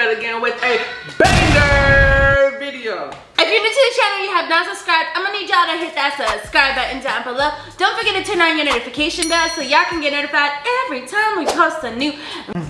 at it again with a banger video. If you're new to the channel and you have not subscribed, I'm gonna need y'all to hit that subscribe button down below. Don't forget to turn on your notification bell so y'all can get notified every time we post a new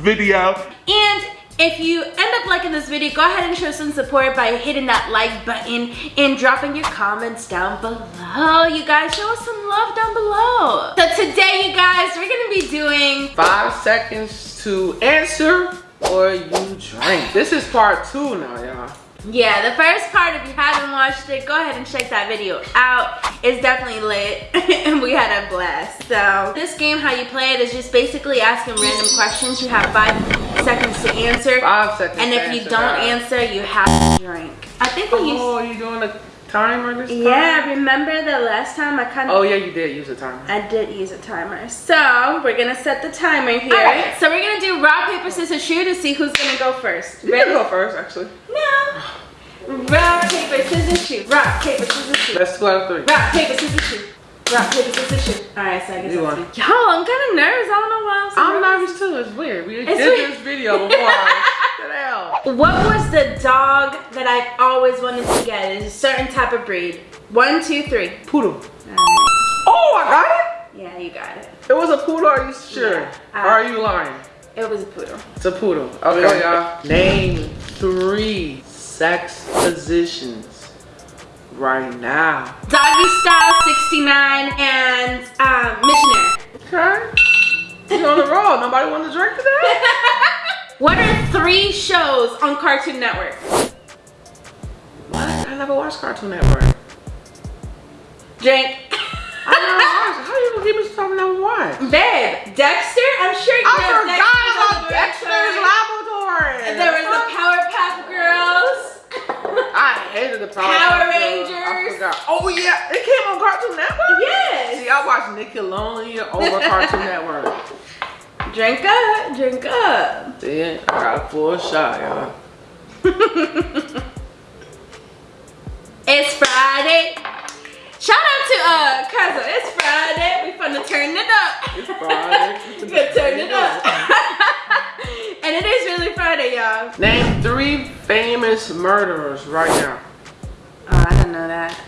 Video. And if you end up liking this video, go ahead and show some support by hitting that like button and dropping your comments down below. You guys, show us some love down below. So today, you guys, we're gonna be doing Five seconds to answer or you drink. This is part two now, y'all. Yeah, the first part, if you haven't watched it, go ahead and check that video out. It's definitely lit, and we had a blast. So, this game, how you play it, is just basically asking random questions. You have five seconds to answer. Five seconds. And if you don't answer, you have to drink. I think we oh, used... Oh, you're doing a timer this time? Yeah, remember the last time I kind of... Oh yeah, you did use a timer. I did use a timer. So, we're gonna set the timer here. Alright. So, we're gonna do rock, paper, scissors, shoot to see who's gonna go first. You can go first, actually. No. Rock, paper, scissors, shoot. Rock, paper, scissors, shoot. Let's go out of three. Rock, paper, scissors, shoot. Rock, paper, scissors, shoot. Alright, so I guess You that's won. me. Yo, I'm kind of nervous. I don't know why I'm so I'm nervous. nervous too. It's weird. We It's did weird. this video before. What was the dog that I've always wanted to get? It's a certain type of breed. One, two, three. Poodle. Alright. Oh, I got it. Yeah, you got it. It was a poodle. Are you sure? Yeah. or are you lying? It was a poodle. It's a poodle. Okay, y'all. Name three sex positions right now. Doggy Style 69 and um, Missionary. Okay. You're on the roll. Nobody want to drink today? What are three shows on Cartoon Network? what? I never watched Cartoon Network. Drink. I never watched. How you gonna keep me something I never watched? Babe, Dexter? I'm sure you I know forgot about Dexter's Dexter's Laboratory. Laboratory. And there was the Powerpuff Girls. I hated the Power, Power Girls. I Rangers. forgot. Oh yeah, it came on Cartoon Network. Yes. See, I watched Nickelodeon over Cartoon Network. Drink up, drink up. See, I got a full shot, y'all. It's Friday. Shout out to uh cousin. It's Friday. We finna turn it up. It's Friday. We turn it up. and it is really Friday, y'all. Name three famous murderers right now. Oh, I don't know that.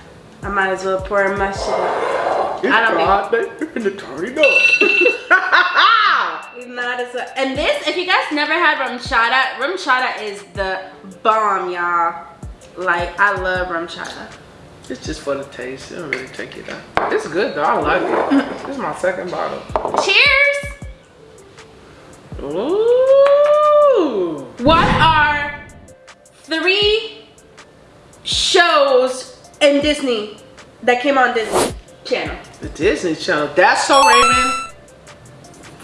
I might as well pour my shit up. It's I don't Friday. and turn it up. We might as well. And this, if you guys never had RumChata, rum chata is the bomb, y'all. Like, I love RumChata. it's just for the taste. It don't really take it down. It's good though. I like it. this is my second bottle. Cheers! Ooh. What are three shows in Disney that came on Disney Channel? The Disney Channel. That's so Raven.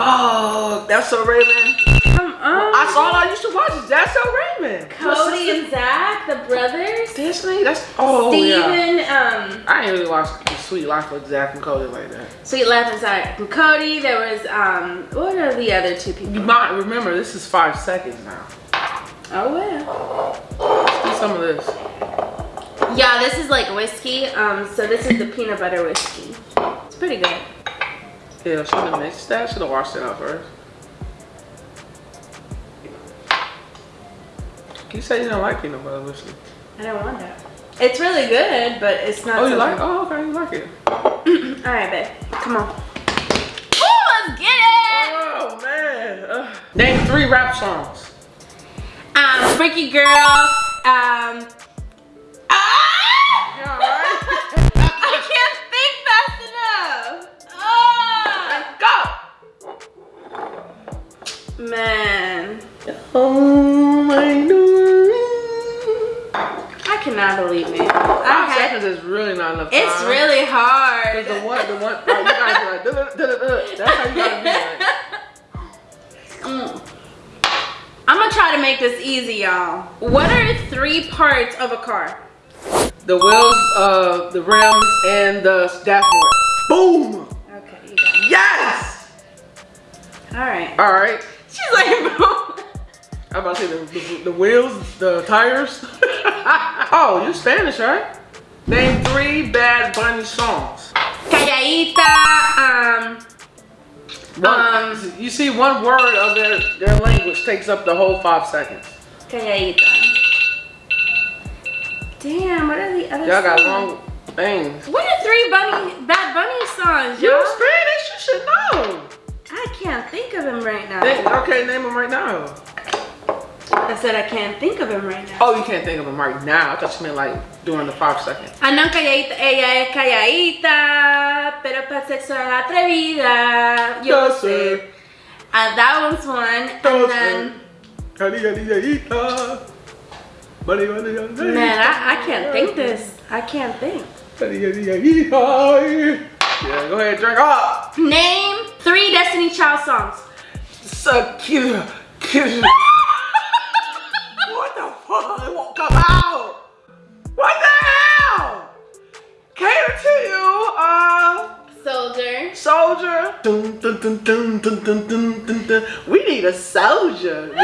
Oh, that's so Raven. Come on. I saw I used to watch it. That's so Raven. Cody and Zach, the brothers. Disney. That's oh yeah. Steven, um, I ain't really watched The Suite Life with Zach and Cody like that. Suite Life and Zach and Cody. There was, um, what are the other two people? You might remember this is five seconds now. Oh, well. Let's do some of this. Yeah, this is like whiskey. Um, so this is the peanut butter whiskey. It's pretty good. Yeah, should have mixed that. Should have washed it out first. You said you didn't like peanut butter whiskey. I don't want that. It's really good, but it's not. Oh, you like? good. Oh, okay, you like it. All right, babe. Come on. Ooh, let's get it. Oh man. Ugh. Name three rap songs. Um, Freaky Girl. Um. Man. Oh my god. I cannot believe it. I Five seconds is really not enough time. it's really hard. Cause the one, the one, like, you gotta like, duh, duh, duh, that's how you gotta be like. Mm. I'm gonna try to make this easy, y'all. What are three parts of a car? The wheels, uh, the rims, and the dashboard. Boom! Okay, you got it. Yes! All right. All right. She's like, bro. I'm about to say the, the, the wheels, the tires. oh, you're Spanish, right? Name three Bad Bunny songs. Calladita, um, One, Um, you see, one word of their, their language takes up the whole five seconds. Calladita. Damn, what are the other Y'all got long things. What are three Bunny, Bad Bunny songs, y'all? Spanish, you should know. I can't think of him right now. Think- okay, name them right now. I said I can't think of him right now. Oh, you can't think of them right now. I thought you meant like during the five seconds. Ah, no, calladita, ella es calladita, pero para sexo es atrevida. Yo sé. Uh, that one's one. And then, man, I, I can't think this. I can't think. Yeah, go ahead, drink up. Name three Destiny Child songs. So cute. cute. what the fuck? It won't come out. What the hell? Cater to you, uh, Soldier. soldier. Dun, dun, dun, dun, dun, dun, dun, dun, dun. We need a soldier.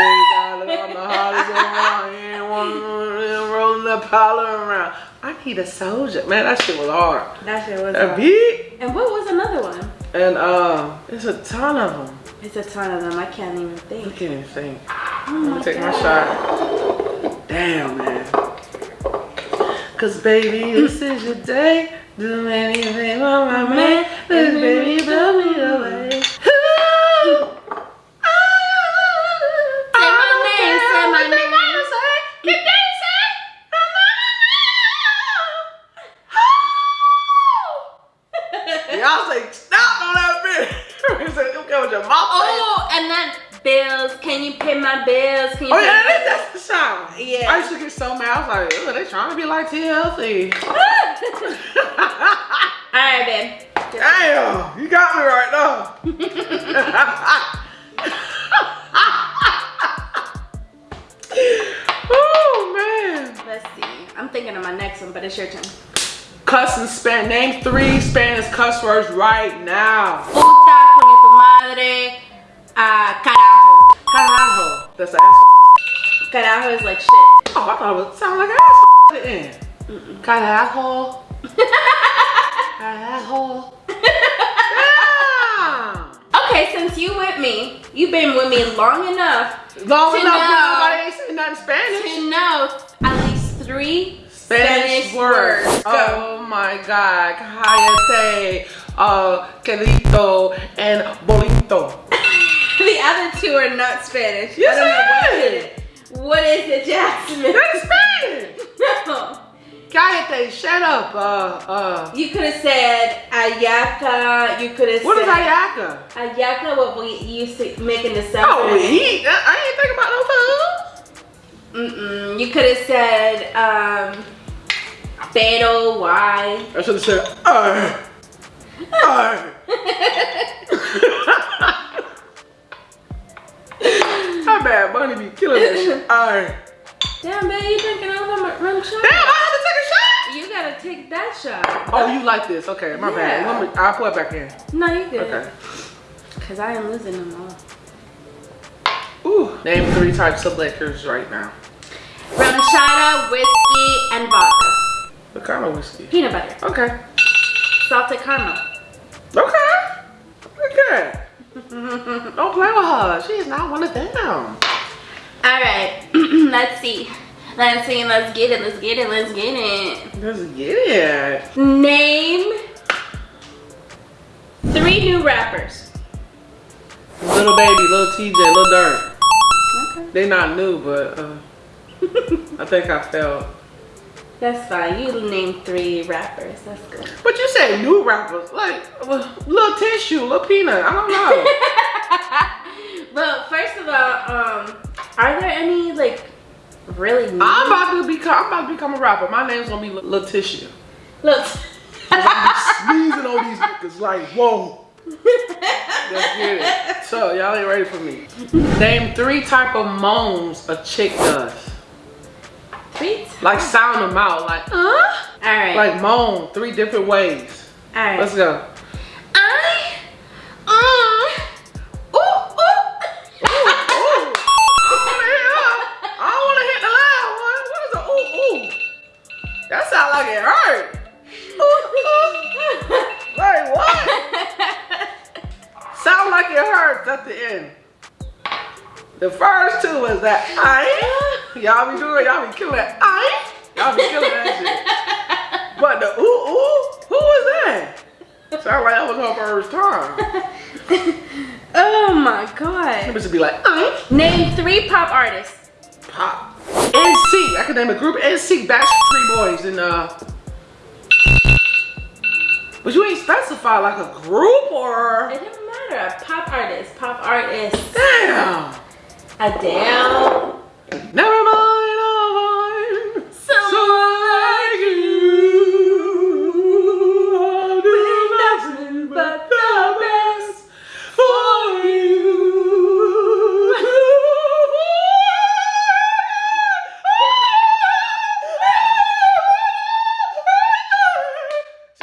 Rolling the powder around. I need a soldier. Man, that shit was hard. That shit was That hard. A beat. And what was another one? And uh, there's a ton of them. It's a ton of them. I can't even think. I can't even think. Oh gonna take my shot. Damn, man. Cause baby, this is your day. Do anything on my man. This baby, blow me away. So mad. I was like, Ugh, they trying to be like TLC. All right, babe. Damn, you got me right now. oh man. Let's see. I'm thinking of my next one, but it's your turn. Cuss and span. Name three Spanish cuss words right now. Puta, coño tu madre. Ah, carajo. Carajo. That's the ass. Carajo is like shit. Oh, I thought it would sound like ass at the end. Carajo. Carajo. Damn. Okay, since you with me, you've been with me long enough Long To enough, know. nobody ain't saying nothing Spanish. to know at least three Spanish, Spanish, words. words. Oh my God. Cállate, uh, querido, and bonito. The other two are not Spanish. Yes, I don't know it what it is. What is it, Jasmine? That's Spanish. No. Cállate, shut up. Uh, uh. You could have said ayaka. You could have said What is ayaka? ayaca. What we used to make in the summer. Oh, eat. I ain't think about no food. Mm-mm. You could have said um, pero why? I should have said, uh, uh. How bad Bunny be killing that shit? Uh. Damn, babe, you drinking all the rum shot? Damn, I You gotta take that shot. had to take a shot. Oh, you like this? Okay, my bad. Yeah. Let me, I'll put it back in. No, you good. Okay. Cause I am losing them all. Ooh. Name three types of liquors right now. Rum shot, whiskey, and vodka. What kind of whiskey? Peanut butter. Okay. Salted caramel. Okay. Okay. Don't play with her. She is not one of them. Alright, let's see. Let's see, let's get it, let's get it, let's get it. Let's get it. Name three new rappers. Lil Baby, Lil Tjay, Lil Durk. Okay. They not new, but uh, I think I failed. That's fine. You name three rappers. That's good. But you said new rappers, like uh, little tissue, little peanut. I don't know. well, first of all, um, are there any like really new? I'm about to become. I'm about to become a rapper. My name's gonna be Lil Lil Tissue. Look. I'm sneezing on these niggas like whoa. Let's get it. So y'all ain't ready for me. Name three type of moans a chick does. Sweet. Like sound them out, like uh. All right. Like moan three different ways. All right. Let's go. I. Uh. That sound like it hurt. like what? sound like it hurts at the end. The first two was that I Y'all be doing, y'all be killing that I. Y'all be killing that shit. But the ooh ooh, who was that? Sound like that was her first time. Oh my god. It should be like I. Name three pop artists. Pop. NSYNC. I could name a group NSYNC Backstreet Boys and uh. But you ain't specify like a group or. It doesn't matter. Pop artist. Pop artist. Damn. Adele. Never mind, oh mind. Someone like you. I'll do nothing but the best for you.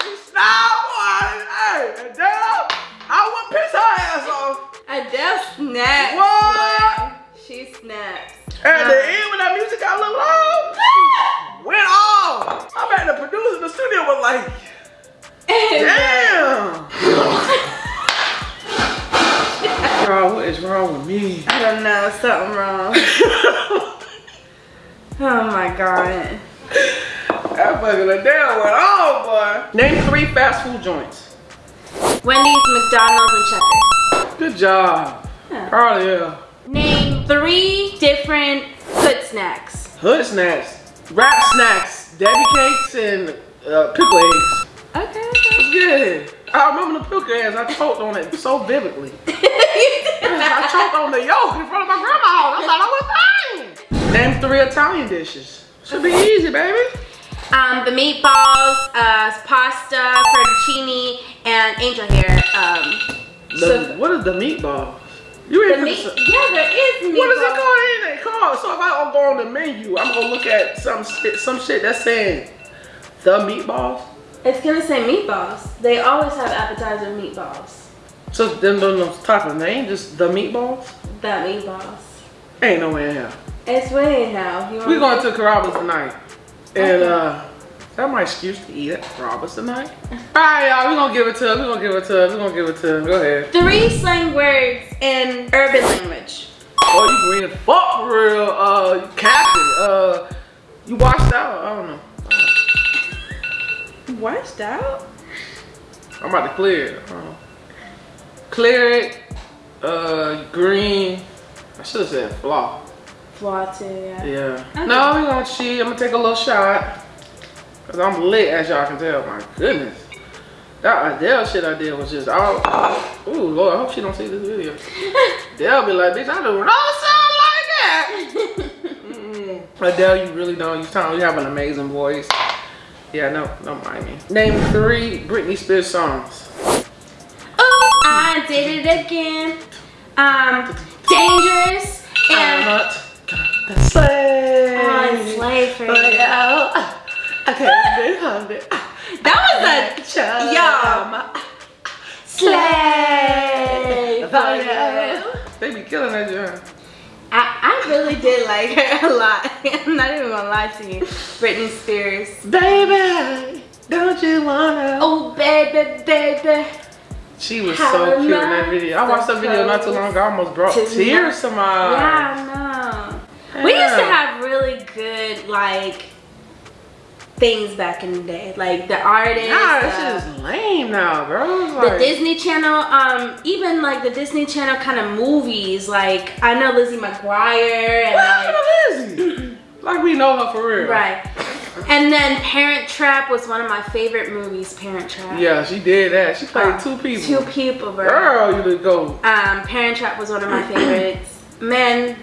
She snapped one. Hey, Adele, I would piss her ass off. Adele snaps. What? Wrong with me? I don't know, something wrong. Oh my god. That fucking Adele went off, boy. Name three fast food joints. Wendy's, McDonald's, and Checkers. Good job. Yeah. Of you. Name three different food snacks. Hood snacks, Rap Snacks, Debbie cakes, and uh, pickle eggs. Okay. It's good. I remember the pickle eggs. I choked on it so vividly. I choked on the yolk in front of my grandma. I thought I was dying. Name three Italian dishes. Should be easy, baby. um, the meatballs, uh, pasta, fettuccine, and angel hair. Um, The, so what is the meatball? You the ain't meat. finna Yeah, there is meatballs. What is it called? It ain't called. So if I don't go on the menu, I'm gonna look at some some shit that's saying the meatballs. It's gonna say meatballs. They always have appetizer meatballs. So them those type of name, just the meatballs. That meatballs. Ain't no way in hell. It's way in hell. We going to Carrabba's tonight. And Okay. uh that my excuse to eat at Carrabba's tonight. Alright, y'all, we gonna give it to him. We gonna give it to him. We gonna give it to him. Go ahead. three slang words in urban language. Oh, you green as fuck for real. Uh you captain. Uh you washed out. I don't know. Washed out. I'm about to clear it. Uh, clear it. Uh green. I should have said flaw. Flaw too. Yeah. Yeah. Okay. No, we gonna cheat. I'm gonna take a little shot. Cause I'm lit as y'all can tell. My goodness. That Adele shit I did was just all Ooh Lord, I hope she don't see this video. They'll be like, bitch, I do not sound like that. Mm. Adele, you really don't. You sound you have an amazing voice. Yeah, no, don't mind me. Name three Britney Spears songs. Oh, I did it again. Um, dangerous I'm and not gonna slay. I slay for you. I can't be hungry. That was a yum. Slay for you. They be killing that joint. I, I really did like her a lot. I'm not even gonna lie to you. Britney Spears. Baby, don't you wanna? Oh baby, baby. She was How so cute in that video. I watched that video not too long ago. I almost brought to tears to my eyes. Yeah, I know. We used to have really good like things back in the day, like the artists. Nah, this is lame now, bro. It's the Disney Channel, um, even like the Disney Channel kind of movies. Like I know Lizzie McGuire and What like Lizzie? like we know her for real. right. And then Parent Trap was one of my favorite movies. Parent Trap. Yeah, she did that. She played Uh, two people. Two people, bro. Girl, you would go. Um, Parent Trap was one of my favorites. Man,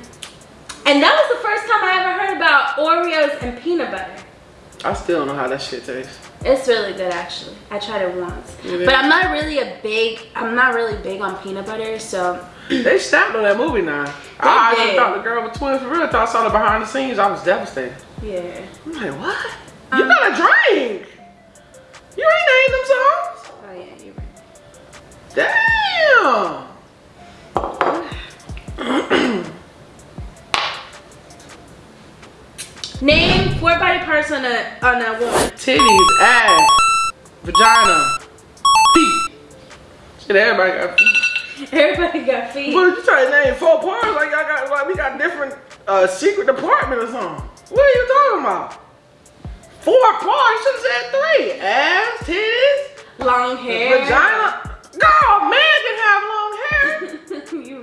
and that was the first time I ever heard about Oreos and peanut butter. I still don't know how that shit tastes. It's really good actually. I tried it once. It But. I'm not really a big I'm not really big on peanut butter, so They snapped on that movie now. I did. actually thought the girl was twins for real. Thought I saw the behind the scenes, I was devastated. yeah. I'm like, what? Um, you got a drink? You ain't named them songs? Oh yeah, right. Damn. Name four body parts on a on a woman. Titties, ass, vagina, feet. Shit, everybody got feet. Everybody got feet. But you try to name four parts like y'all got like we got different uh secret department or something. What are you talking about? Four parts, you should have said three. Ass, titties, Long hair. vagina. Girl,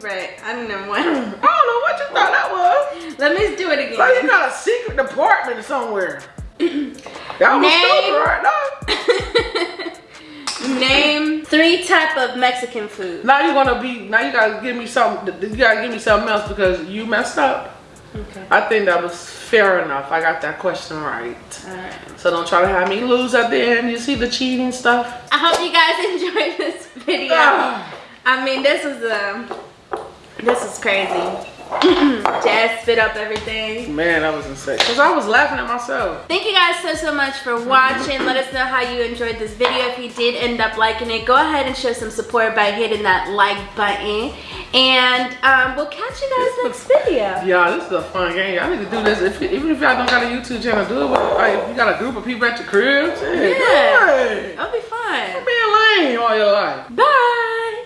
right. I don't know what. I don't know what you thought that was. Let me do it Like you got a secret department somewhere. Y'all was Name- stupid right now. Name three type of Mexican food. Now you gonna be now you gotta give me something you gotta give me something else because you messed up. Okay. I think that was fair enough. I got that question right. Alright. So don't try to have me lose at the end. You see the cheating stuff? I hope you guys enjoyed this video. Ah. I mean, this is um, this is crazy. Jazz spit up everything. Man, that was insane. Cause I was laughing at myself. Thank you guys so, so much for watching. Let us know how you enjoyed this video. If you did end up liking it, go ahead and show some support by hitting that like button. And um, we'll catch you guys next video. Yeah, this is a fun game. I need to do this. If, even if y'all don't got a YouTube channel, do it with like if you got a group of people at your crib. Shit, Yeah. Hey, That'll be fun. being lame all your life. Bye.